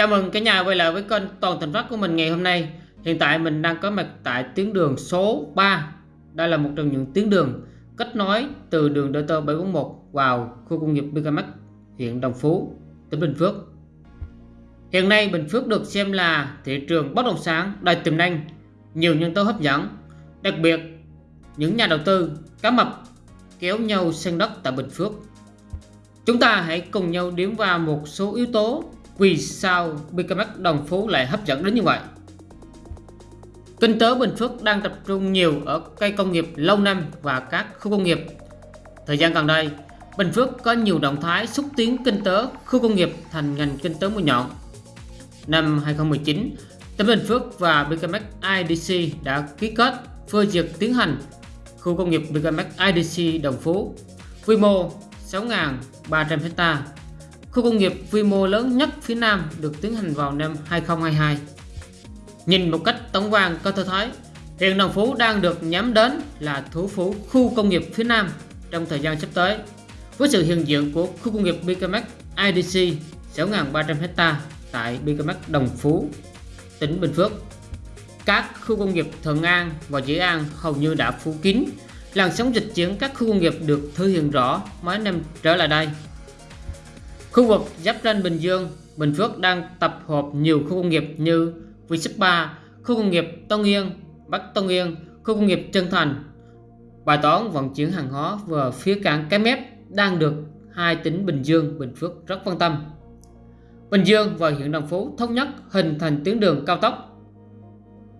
Chào mừng cả nhà quay lại với kênh Toàn Thành Phát của mình ngày hôm nay. Hiện tại mình đang có mặt tại tuyến đường số 3. Đây là một trong những tuyến đường kết nối từ đường DT 741 vào khu công nghiệp Bigamax, huyện Đồng Phú, tỉnh Bình Phước. Hiện nay Bình Phước được xem là thị trường bất động sản đầy tiềm năng, nhiều nhân tố hấp dẫn. Đặc biệt, những nhà đầu tư cá mập kéo nhau sang đất tại Bình Phước. Chúng ta hãy cùng nhau điểm vào một số yếu tố vì sao BKMX Đồng Phú lại hấp dẫn đến như vậy. Kinh tế Bình Phước đang tập trung nhiều ở cây công nghiệp lâu năm và các khu công nghiệp. Thời gian gần đây, Bình Phước có nhiều động thái xúc tiến kinh tế khu công nghiệp thành ngành kinh tế mũi nhọn. Năm 2019, tỉnh Bình Phước và BKMX IDC đã ký kết phê duyệt tiến hành khu công nghiệp BKMX IDC Đồng Phú, quy mô 6.300 hectare Khu công nghiệp quy mô lớn nhất phía Nam được tiến hành vào năm 2022. Nhìn một cách tổng quan có thể thấy, hiện Đồng Phú đang được nhắm đến là thủ phủ khu công nghiệp phía Nam trong thời gian sắp tới. Với sự hiện diện của khu công nghiệp BKMX IDC 6.300 hecta tại BKMX Đồng Phú, tỉnh Bình Phước. Các khu công nghiệp Thuận An và Dĩ An hầu như đã phủ kín. Làn sóng dịch chuyển các khu công nghiệp được thể hiện rõ mấy năm trở lại đây. Khu vực giáp ranh Bình Dương, Bình Phước đang tập hợp nhiều khu công nghiệp như V 3, khu công nghiệp Tân Yên, Bắc Tân Yên, khu công nghiệp Trân Thành. Bài toán vận chuyển hàng hóa về phía cảng Cái Mép đang được hai tỉnh Bình Dương, Bình Phước rất quan tâm. Bình Dương và huyện Đồng Phú thống nhất hình thành tuyến đường cao tốc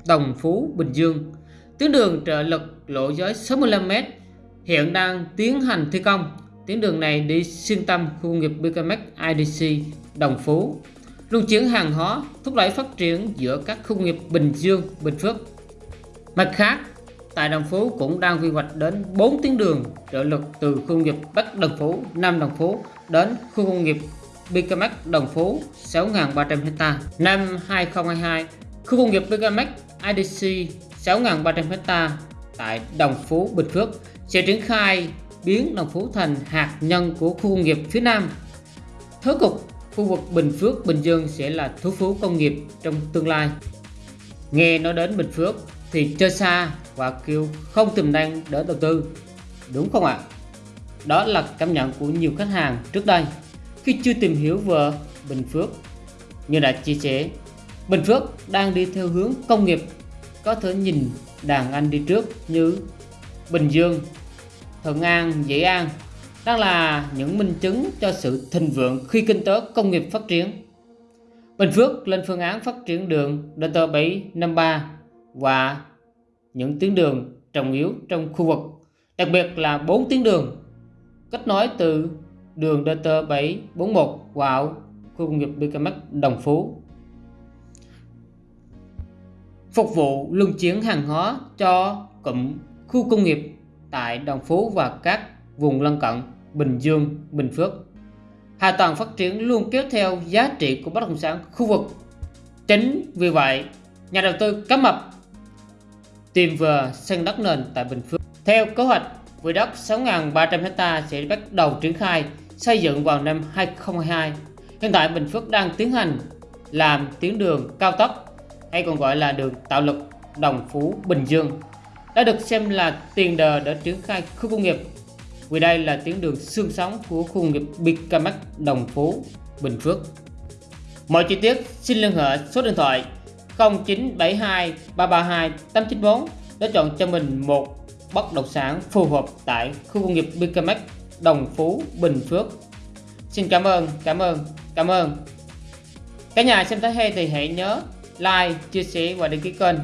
Đồng Phú Bình Dương. Tuyến đường trợ lực lộ giới 65m hiện đang tiến hành thi công Tuyến đường này đi xuyên tâm khu công nghiệp BKMX IDC Đồng Phú, luân chuyển hàng hóa, thúc đẩy phát triển giữa các khu công nghiệp Bình Dương, Bình Phước. Mặt khác, tại Đồng Phú cũng đang quy hoạch đến 4 tuyến đường trợ lực từ khu công nghiệp Bắc Đồng Phú, Nam Đồng Phú đến khu công nghiệp BKMX Đồng Phú 6.300 ha. Năm 2022, khu công nghiệp BKMX IDC 6.300 ha tại Đồng Phú, Bình Phước sẽ triển khai biến Đồng Phú thành hạt nhân của khu công nghiệp phía Nam. thứ cục khu vực Bình Phước, Bình Dương sẽ là thủ phủ công nghiệp trong tương lai. Nghe nói đến Bình Phước thì chơi xa và kêu không tiềm năng để đầu tư. Đúng không ạ? Đó là cảm nhận của nhiều khách hàng trước đây khi chưa tìm hiểu về Bình Phước. Như đã chia sẻ, Bình Phước đang đi theo hướng công nghiệp có thể nhìn đàn anh đi trước như Bình Dương, Thuận An, Dĩ An đang là những minh chứng cho sự thịnh vượng khi kinh tế công nghiệp phát triển. Bình Phước lên phương án phát triển đường DT753 và những tuyến đường trọng yếu trong khu vực, đặc biệt là 4 tuyến đường kết nối từ đường DT741 vào khu công nghiệp BKMX Đồng Phú. Phục vụ luân chuyển hàng hóa cho cụm khu công nghiệp tại Đồng Phú và các vùng lân cận Bình Dương, Bình Phước. Hạ tầng phát triển luôn kéo theo giá trị của bất động sản khu vực. Chính vì vậy, nhà đầu tư cá mập tìm vừa sân đất nền tại Bình Phước. Theo kế hoạch, quỹ đất 6.300 ha sẽ bắt đầu triển khai xây dựng vào năm 2022. Hiện tại Bình Phước đang tiến hành làm tuyến đường cao tốc hay còn gọi là đường tạo lực Đồng Phú Bình Dương đã được xem là tiền đề để triển khai khu công nghiệp vì đây là tuyến đường xương sống của khu công nghiệp Bicamac Đồng Phú, Bình Phước. Mọi chi tiết xin liên hệ số điện thoại 0972 332 894 để chọn cho mình một bất động sản phù hợp tại khu công nghiệp Bicamac Đồng Phú, Bình Phước. Xin cảm ơn, cảm ơn, cảm ơn. Cả nhà xem thấy hay thì hãy nhớ like, chia sẻ và đăng ký kênh